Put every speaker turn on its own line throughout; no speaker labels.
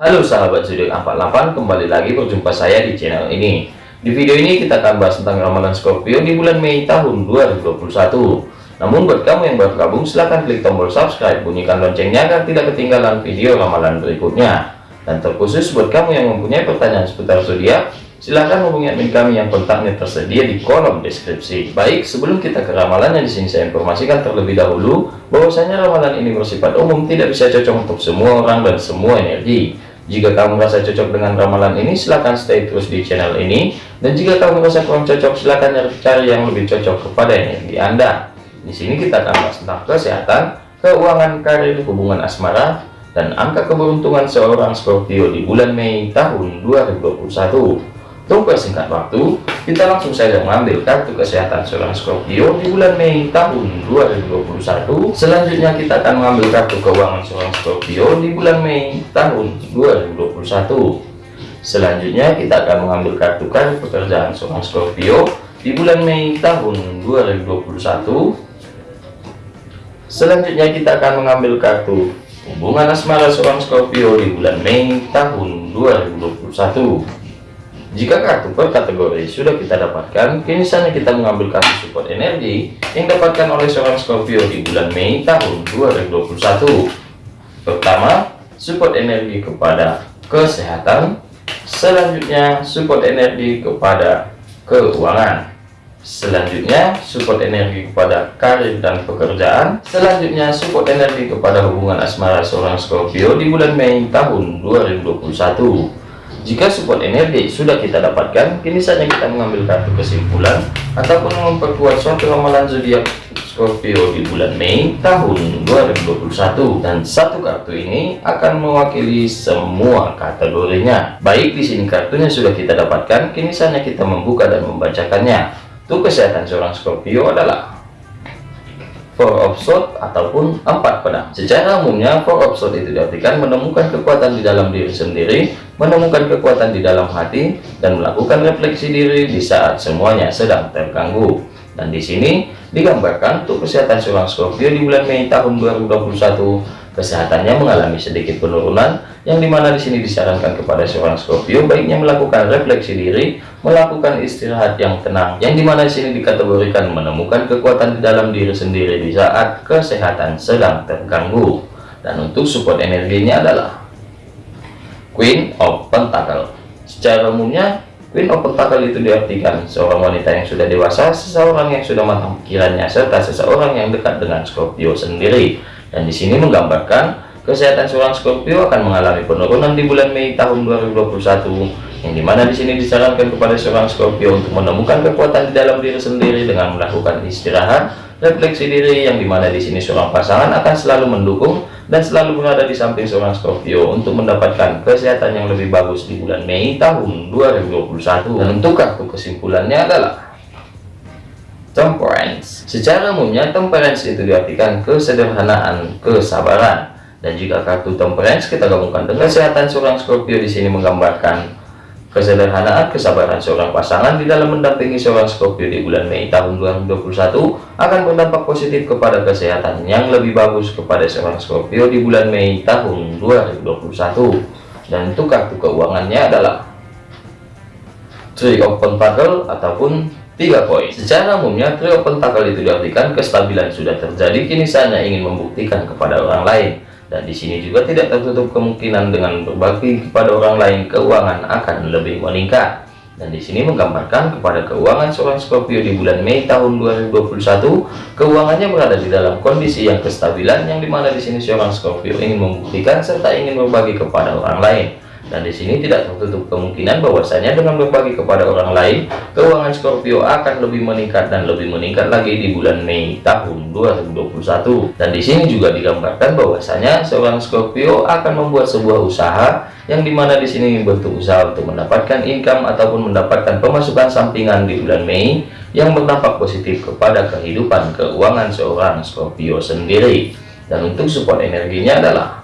Halo sahabat zodiak 48 kembali lagi berjumpa saya di channel ini. Di video ini kita akan bahas tentang ramalan Scorpio di bulan Mei tahun 2021 namun buat kamu yang baru gabung silahkan klik tombol subscribe bunyikan loncengnya agar tidak ketinggalan video ramalan berikutnya. Dan terkhusus buat kamu yang mempunyai pertanyaan seputar zodiak silahkan hubungi admin kami yang kontaknya tersedia di kolom deskripsi. Baik sebelum kita ke ramalan yang di sini saya informasikan terlebih dahulu bahwasanya ramalan ini bersifat umum tidak bisa cocok untuk semua orang dan semua energi jika kamu merasa cocok dengan ramalan ini, silahkan stay terus di channel ini. Dan jika kamu merasa kurang cocok, silahkan cari yang lebih cocok kepada energi Anda. Di sini kita akan bahas tentang kesehatan, keuangan, karir, hubungan asmara, dan angka keberuntungan seorang Scorpio di bulan Mei tahun 2021. Untuk persingkat waktu, kita langsung saja mengambil kartu kesehatan seorang Scorpio di bulan Mei tahun 2021. Selanjutnya kita akan mengambil kartu keuangan seorang Scorpio di bulan Mei tahun 2021. Selanjutnya kita akan mengambil kartu kartu pekerjaan seorang Scorpio di bulan Mei tahun 2021. Selanjutnya kita akan mengambil kartu hubungan asmara seorang Scorpio di bulan Mei tahun 2021. Jika kartu per kategori sudah kita dapatkan, kini saatnya kita mengambil kartu support energi yang dapatkan oleh seorang Scorpio di bulan Mei tahun 2021. Pertama, support energi kepada kesehatan. Selanjutnya, support energi kepada keuangan. Selanjutnya, support energi kepada karir dan pekerjaan. Selanjutnya, support energi kepada hubungan asmara seorang Scorpio di bulan Mei tahun 2021. Jika support energi sudah kita dapatkan, kini saatnya kita mengambil kartu kesimpulan ataupun memperkuat suatu ramalan zodiak Scorpio di bulan Mei tahun 2021 dan satu kartu ini akan mewakili semua kategorinya. Baik di sini kartunya sudah kita dapatkan, kini saatnya kita membuka dan membacakannya. Untuk kesehatan seorang Scorpio adalah four of sword ataupun empat pedang. Secara umumnya four of sword itu diartikan menemukan kekuatan di dalam diri sendiri menemukan kekuatan di dalam hati dan melakukan refleksi diri di saat semuanya sedang terganggu. Dan di sini digambarkan untuk kesehatan seorang Scorpio di bulan Mei tahun 2021 kesehatannya mengalami sedikit penurunan yang di mana di sini disarankan kepada seorang Scorpio baiknya melakukan refleksi diri melakukan istirahat yang tenang yang di mana di sini dikategorikan menemukan kekuatan di dalam diri sendiri di saat kesehatan sedang terganggu. Dan untuk support energinya adalah Queen of Pentacle. Secara umumnya Queen of Pentacle itu diartikan seorang wanita yang sudah dewasa, seseorang yang sudah matang pikirannya, serta seseorang yang dekat dengan Scorpio sendiri. Dan di sini menggambarkan kesehatan seorang Scorpio akan mengalami penurunan di bulan Mei tahun 2021 yang di mana di sini disarankan kepada seorang Scorpio untuk menemukan kekuatan di dalam diri sendiri dengan melakukan istirahat refleksi diri yang di mana di sini seorang pasangan akan selalu mendukung dan selalu berada di samping seorang Scorpio untuk mendapatkan kesehatan yang lebih bagus di bulan Mei tahun 2021 dan untuk kartu kesimpulannya adalah temperance. Secara umumnya temperance itu diartikan kesederhanaan kesabaran. Dan jika kartu temperance kita gabungkan dengan kesehatan seorang Scorpio di sini menggambarkan kesederhanaan kesabaran seorang pasangan di dalam mendampingi seorang Scorpio di bulan Mei tahun 2021 akan berdampak positif kepada kesehatan yang lebih bagus kepada seorang Scorpio di bulan Mei tahun 2021 dan untuk kartu keuangannya adalah Three of Pentacle ataupun Tiga poin. Secara umumnya, trio pentakel itu diartikan kestabilan sudah terjadi, kini saatnya ingin membuktikan kepada orang lain. Dan di sini juga tidak tertutup kemungkinan dengan berbagi kepada orang lain, keuangan akan lebih meningkat. Dan di sini menggambarkan kepada keuangan seorang Scorpio di bulan Mei tahun 2021, keuangannya berada di dalam kondisi yang kestabilan, yang di mana di sini seorang Scorpio ingin membuktikan serta ingin berbagi kepada orang lain dan di sini tidak tertutup kemungkinan bahwasanya dengan berbagi kepada orang lain, keuangan Scorpio akan lebih meningkat dan lebih meningkat lagi di bulan Mei tahun 2021. Dan di sini juga digambarkan bahwasanya seorang Scorpio akan membuat sebuah usaha yang di mana di sini bentuk usaha untuk mendapatkan income ataupun mendapatkan pemasukan sampingan di bulan Mei yang berdampak positif kepada kehidupan keuangan seorang Scorpio sendiri. Dan untuk support energinya adalah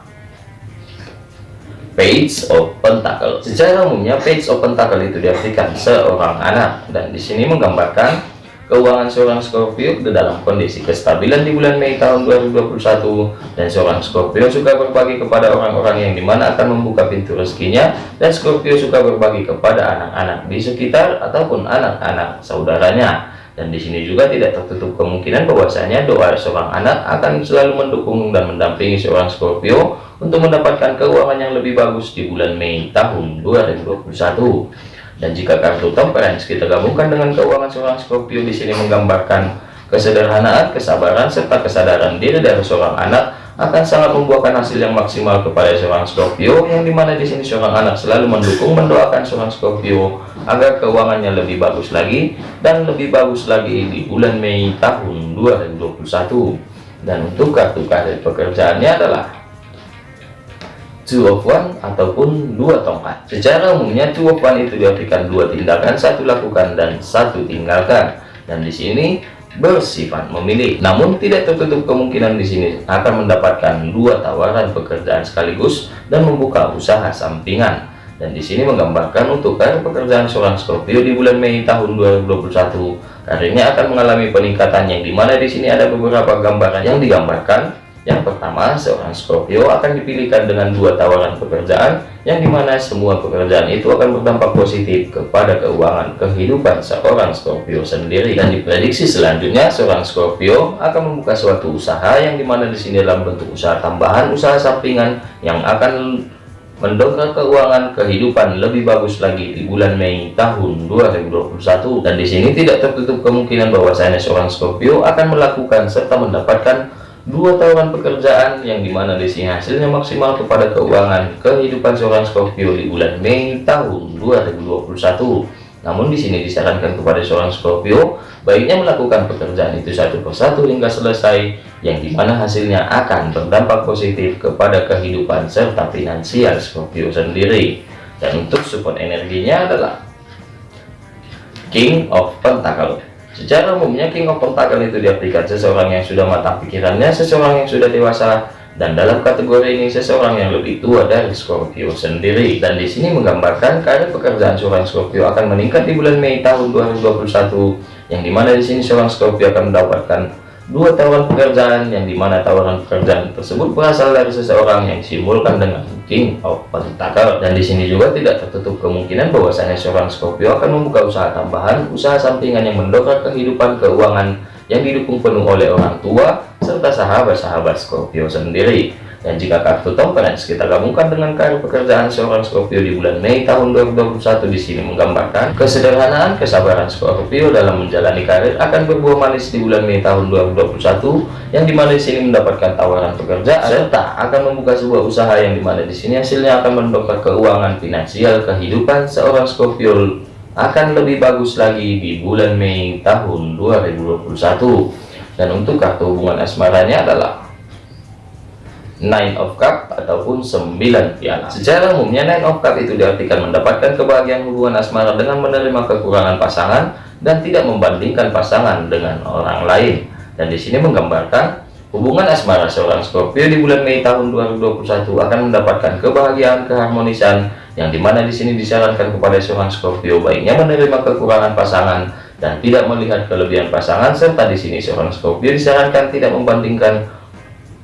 Page of Pentacle. Secara umumnya Page of Pentacle itu diartikan seorang anak. Dan di sini menggambarkan keuangan seorang Scorpio dalam kondisi kestabilan di bulan Mei tahun 2021 dan seorang Scorpio suka berbagi kepada orang-orang yang di mana akan membuka pintu rezekinya. Dan Scorpio suka berbagi kepada anak-anak di sekitar ataupun anak-anak saudaranya. Dan di sini juga tidak tertutup kemungkinan bahwasanya doa seorang anak akan selalu mendukung dan mendampingi seorang Scorpio untuk mendapatkan keuangan yang lebih bagus di bulan Mei tahun 2021 dan jika kartu temperance kita gabungkan dengan keuangan seorang Scorpio di sini menggambarkan kesederhanaan, kesabaran, serta kesadaran diri dari seorang anak akan sangat membuahkan hasil yang maksimal kepada seorang Scorpio yang di mana di sini seorang anak selalu mendukung mendoakan seorang Scorpio agar keuangannya lebih bagus lagi dan lebih bagus lagi di bulan Mei tahun 2021 dan untuk kartu karir pekerjaannya adalah two of one ataupun dua tongkat. Secara umumnya two of one itu diartikan dua tindakan satu lakukan dan satu tinggalkan. Dan di sini bersifat memilih. Namun tidak tertutup kemungkinan di sini akan mendapatkan dua tawaran pekerjaan sekaligus dan membuka usaha sampingan. Dan di sini menggambarkan untuk karir pekerjaan seorang Scorpio di bulan Mei tahun 2021 karirnya akan mengalami peningkatan yang di mana di sini ada beberapa gambaran yang digambarkan yang pertama, seorang Scorpio akan dipilihkan dengan dua tawaran pekerjaan, yang di mana semua pekerjaan itu akan berdampak positif kepada keuangan kehidupan seorang Scorpio sendiri. Dan diprediksi selanjutnya, seorang Scorpio akan membuka suatu usaha, yang di mana di sini dalam bentuk usaha tambahan, usaha sampingan, yang akan mendongkrak keuangan kehidupan lebih bagus lagi di bulan Mei tahun 2021 dan di sini tidak tertutup kemungkinan bahwasanya seorang Scorpio akan melakukan serta mendapatkan dua tawaran pekerjaan yang di mana di sini hasilnya maksimal kepada keuangan kehidupan seorang Scorpio di bulan Mei tahun 2021 namun di sini disarankan kepada seorang Scorpio baiknya melakukan pekerjaan itu satu persatu hingga selesai yang di mana hasilnya akan berdampak positif kepada kehidupan serta finansial Scorpio sendiri. Dan untuk support energinya adalah King of Pentacle Secara umumnya King of Pentacle itu diartikan seseorang yang sudah matang pikirannya, seseorang yang sudah dewasa, dan dalam kategori ini seseorang yang lebih tua dari Scorpio sendiri. Dan di sini menggambarkan karir pekerjaan seorang Scorpio akan meningkat di bulan Mei tahun 2021, yang di mana di sini seorang Scorpio akan mendapatkan dua tawaran pekerjaan yang di mana tawaran pekerjaan tersebut berasal dari seseorang yang simbolkan dengan King of Pentacle dan di sini juga tidak tertutup kemungkinan bahwasanya seorang Scorpio akan membuka usaha tambahan usaha sampingan yang mendongkrak kehidupan keuangan yang didukung penuh oleh orang tua serta sahabat-sahabat Scorpio sendiri dan jika kartu temperance kita gabungkan dengan karir pekerjaan seorang Scorpio di bulan Mei tahun 2021 di sini menggambarkan kesederhanaan kesabaran Scorpio dalam menjalani karir akan berbuah manis di bulan Mei tahun 2021 yang di mana di sini mendapatkan tawaran pekerjaan serta akan membuka sebuah usaha yang di mana di sini hasilnya akan mendongkrak keuangan finansial kehidupan seorang Scorpio akan lebih bagus lagi di bulan Mei tahun 2021 dan untuk kartu hubungan asmaranya adalah Nine of Cup ataupun 9 piala. Secara umumnya Nine of Cup itu diartikan mendapatkan kebahagiaan hubungan asmara dengan menerima kekurangan pasangan dan tidak membandingkan pasangan dengan orang lain. Dan di sini menggambarkan hubungan asmara seorang Scorpio di bulan Mei tahun 2021 akan mendapatkan kebahagiaan keharmonisan yang di mana di sini disarankan kepada seorang Scorpio baiknya menerima kekurangan pasangan dan tidak melihat kelebihan pasangan serta di sini seorang Scorpio disarankan tidak membandingkan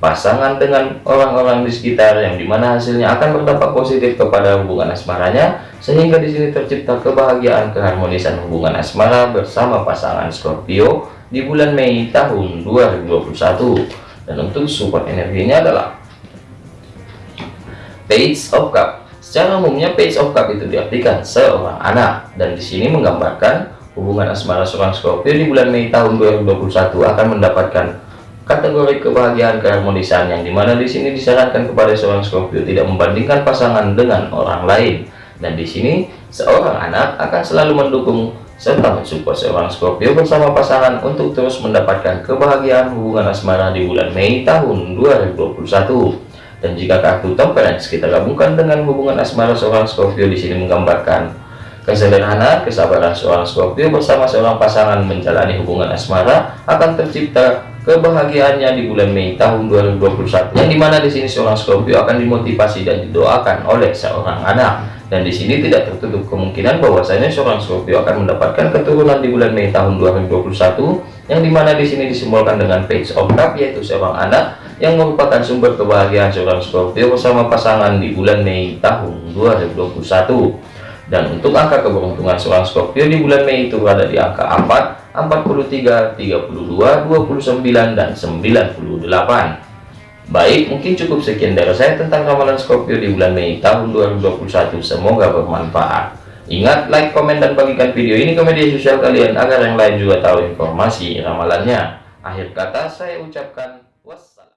pasangan dengan orang-orang di sekitar yang di mana hasilnya akan berdampak positif kepada hubungan asmaranya sehingga di sini tercipta kebahagiaan keharmonisan hubungan asmara bersama pasangan Scorpio di bulan Mei tahun 2021 dan untuk support energinya adalah Page of Cup. Secara umumnya Page of Cup itu diartikan seorang anak dan di sini menggambarkan hubungan asmara seorang Scorpio di bulan Mei tahun 2021 akan mendapatkan kategori kebahagiaan keharmonisan yang di mana di sini disarankan kepada seorang Scorpio tidak membandingkan pasangan dengan orang lain. Dan di sini seorang anak akan selalu mendukung serta mensupport seorang Scorpio bersama pasangan untuk terus mendapatkan kebahagiaan hubungan asmara di bulan Mei tahun 2021 dan jika kartu temperance kita gabungkan dengan hubungan asmara seorang Scorpio di sini menggambarkan Kesederhanaan, kesabaran seorang Scorpio bersama seorang pasangan menjalani hubungan asmara akan tercipta kebahagiaannya di bulan Mei tahun 2021. Yang di mana di sini seorang Scorpio akan dimotivasi dan didoakan oleh seorang anak. Dan di sini tidak tertutup kemungkinan bahwasanya seorang Scorpio akan mendapatkan keturunan di bulan Mei tahun 2021 yang di mana di sini disimbolkan dengan page of cup yaitu seorang anak yang merupakan sumber kebahagiaan seorang Scorpio bersama pasangan di bulan Mei tahun 2021 dan untuk angka keberuntungan seorang Scorpio di bulan Mei itu berada di angka 4 43 32 29 dan 98 baik mungkin cukup sekian dari saya tentang ramalan Scorpio di bulan Mei tahun 2021 semoga bermanfaat. Ingat like komen dan bagikan video ini ke media sosial kalian agar yang lain juga tahu informasi ramalannya. Akhir kata saya ucapkan